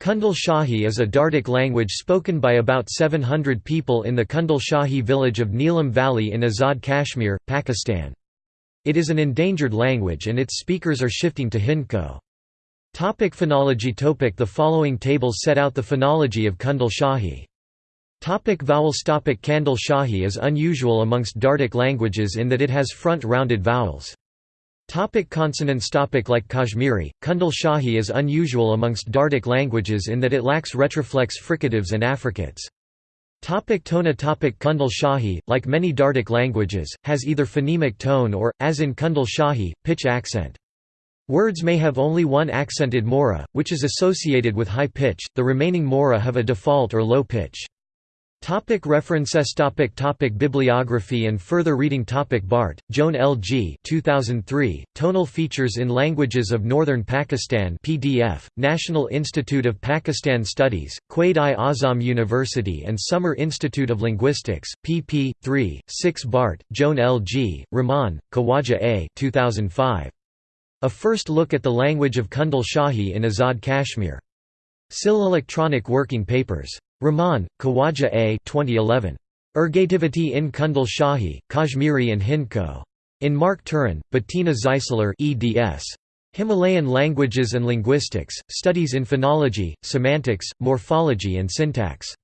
Kundal Shahi is a Dardic language spoken by about 700 people in the Kundal Shahi village of Neelam Valley in Azad Kashmir, Pakistan. It is an endangered language and its speakers are shifting to Hindko. Topic phonology Topic The following tables set out the phonology of Kundal Shahi. Topic vowels Topic Kundal Shahi is unusual amongst Dardic languages in that it has front rounded vowels. Topic consonants topic Like Kashmiri, Kundal Shahi is unusual amongst Dardic languages in that it lacks retroflex fricatives and affricates. Topic tona topic Kundal Shahi, like many Dardic languages, has either phonemic tone or, as in Kundal Shahi, pitch accent. Words may have only one accented mora, which is associated with high pitch, the remaining mora have a default or low pitch. Topic references topic topic Bibliography and further reading topic Baart, Joan L. G. 2003, Tonal Features in Languages of Northern Pakistan PDF, National Institute of Pakistan Studies, Quaid-i-Azam University and Summer Institute of Linguistics, pp. 3, 6 Baart, Joan L. G., Rahman, Khawaja A. 2005. A First Look at the Language of Kundal Shahi in Azad Kashmir. SIL Electronic Working Papers. Rahman, Khawaja A. 2011. Ergativity in Kundal Shahi, Kashmiri and Hindko. In Mark Turin, Bettina Zeisler eds. Himalayan Languages and Linguistics, Studies in Phonology, Semantics, Morphology and Syntax.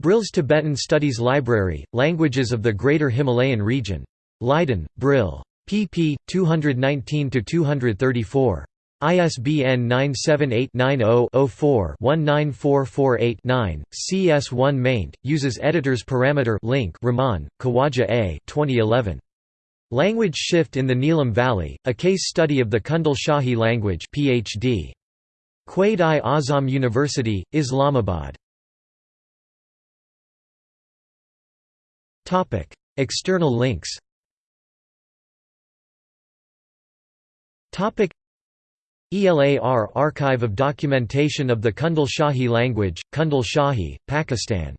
Brill's Tibetan Studies Library, Languages of the Greater Himalayan Region. Leiden, Brill. pp. 219–234. ISBN 978-90-04-19448-9. CS1 maint, uses editors parameter link Rahman, Khawaja A. 2011. Language Shift in the Neelam Valley, a case study of the Kundal Shahi language PhD. Quaid-i-Azam University, Islamabad. External links ELAR Archive of Documentation of the Kundal Shahi Language, Kundal Shahi, Pakistan